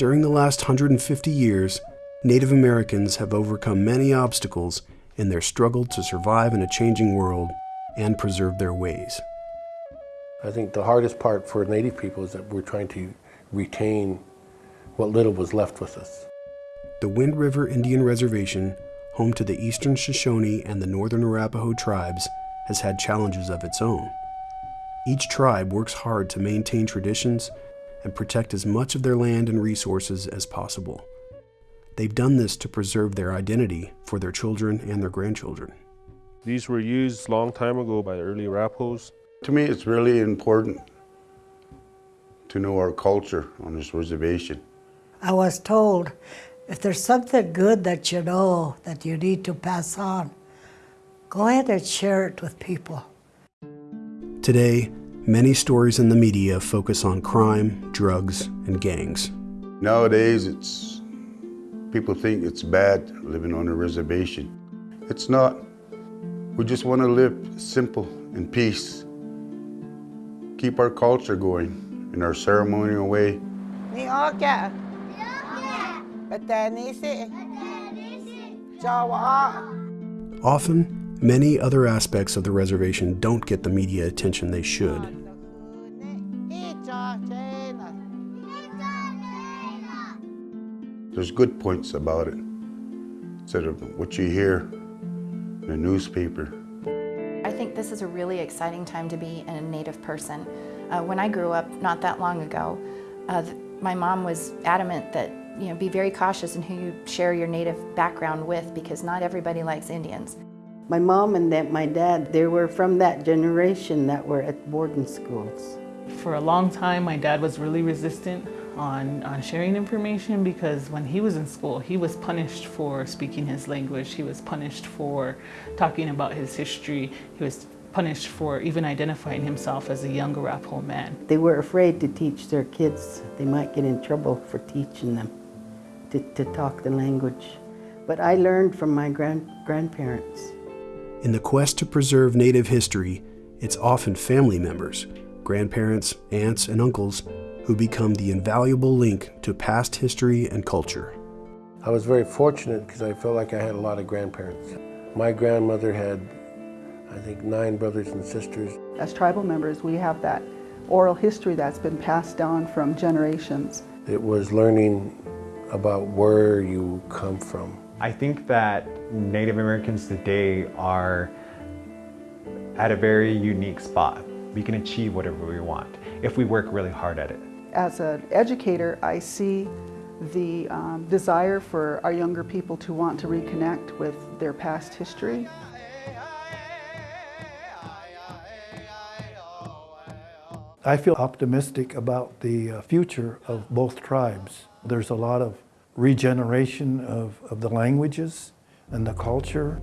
During the last 150 years, Native Americans have overcome many obstacles in their struggle to survive in a changing world and preserve their ways. I think the hardest part for Native people is that we're trying to retain what little was left with us. The Wind River Indian Reservation, home to the Eastern Shoshone and the Northern Arapaho tribes, has had challenges of its own. Each tribe works hard to maintain traditions and protect as much of their land and resources as possible. They've done this to preserve their identity for their children and their grandchildren. These were used long time ago by the early Arapahoes. To me, it's really important to know our culture on this reservation. I was told if there's something good that you know that you need to pass on, go ahead and share it with people. Today, many stories in the media focus on crime, drugs, and gangs. Nowadays, it's people think it's bad living on a reservation. It's not. We just want to live simple in peace. Keep our culture going in our ceremonial way. Often, many other aspects of the reservation don't get the media attention they should. There's good points about it instead of what you hear in the newspaper. I think this is a really exciting time to be a Native person. Uh, when I grew up not that long ago, uh, my mom was adamant that you know, be very cautious in who you share your Native background with because not everybody likes Indians. My mom and that, my dad, they were from that generation that were at boarding schools. For a long time, my dad was really resistant on, on sharing information because when he was in school, he was punished for speaking his language. He was punished for talking about his history. He was punished for even identifying himself as a young Arapaho man. They were afraid to teach their kids. They might get in trouble for teaching them to, to talk the language. But I learned from my grand, grandparents. In the quest to preserve Native history, it's often family members, grandparents, aunts, and uncles who become the invaluable link to past history and culture. I was very fortunate because I felt like I had a lot of grandparents. My grandmother had, I think, nine brothers and sisters. As tribal members, we have that oral history that's been passed down from generations. It was learning about where you come from. I think that Native Americans today are at a very unique spot. We can achieve whatever we want if we work really hard at it. As an educator, I see the um, desire for our younger people to want to reconnect with their past history. I feel optimistic about the uh, future of both tribes. There's a lot of regeneration of, of the languages and the culture.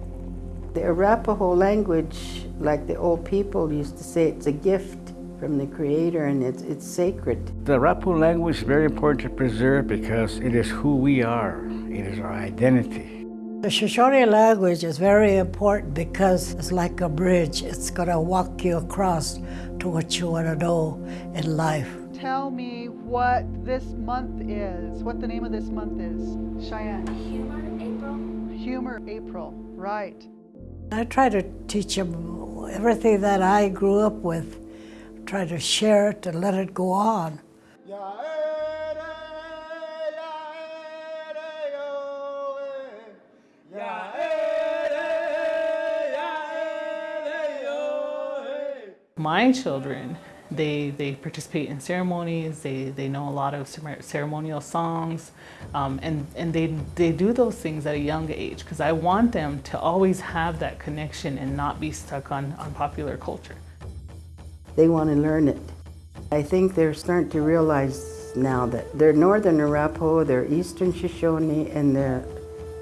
The Arapaho language, like the old people used to say, it's a gift from the Creator and it's, it's sacred. The Arapaho language is very important to preserve because it is who we are. It is our identity. The Shoshone language is very important because it's like a bridge. It's going to walk you across to what you want to know in life. Tell me what this month is, what the name of this month is. Cheyenne. Humor April. Humor April, right. I try to teach them everything that I grew up with. Try to share it and let it go on. My children, they, they participate in ceremonies, they, they know a lot of ceremonial songs, um, and, and they, they do those things at a young age because I want them to always have that connection and not be stuck on, on popular culture. They want to learn it. I think they're starting to realize now that they're Northern Arapaho, they're Eastern Shoshone, and they're,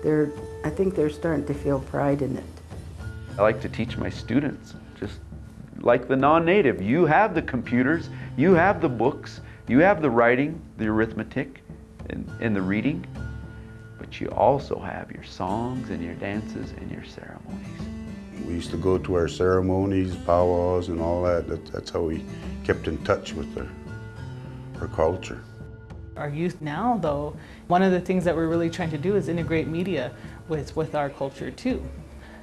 they're, I think they're starting to feel pride in it. I like to teach my students just like the non-native. You have the computers, you have the books, you have the writing, the arithmetic, and, and the reading, but you also have your songs and your dances and your ceremonies. We used to go to our ceremonies, powwows, and all that. that that's how we kept in touch with our, our culture. Our youth now, though, one of the things that we're really trying to do is integrate media with, with our culture too.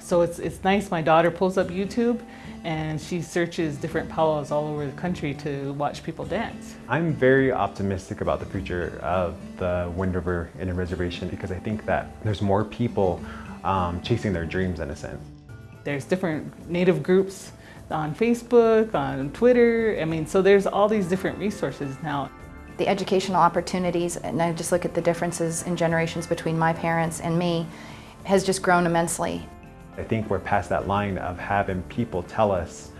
So it's, it's nice, my daughter pulls up YouTube and she searches different powwows all over the country to watch people dance. I'm very optimistic about the future of the Wind River Indian Reservation because I think that there's more people um, chasing their dreams in a sense. There's different native groups on Facebook, on Twitter. I mean, so there's all these different resources now. The educational opportunities, and I just look at the differences in generations between my parents and me, has just grown immensely. I think we're past that line of having people tell us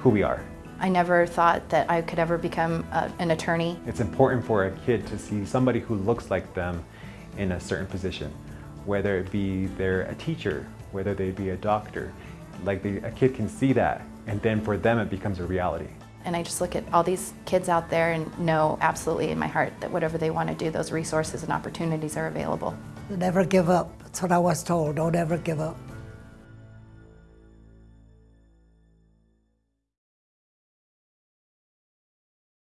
who we are. I never thought that I could ever become a, an attorney. It's important for a kid to see somebody who looks like them in a certain position, whether it be they're a teacher, whether they be a doctor. Like they, a kid can see that, and then for them it becomes a reality. And I just look at all these kids out there and know absolutely in my heart that whatever they want to do, those resources and opportunities are available. Never give up. That's what I was told. Don't ever give up.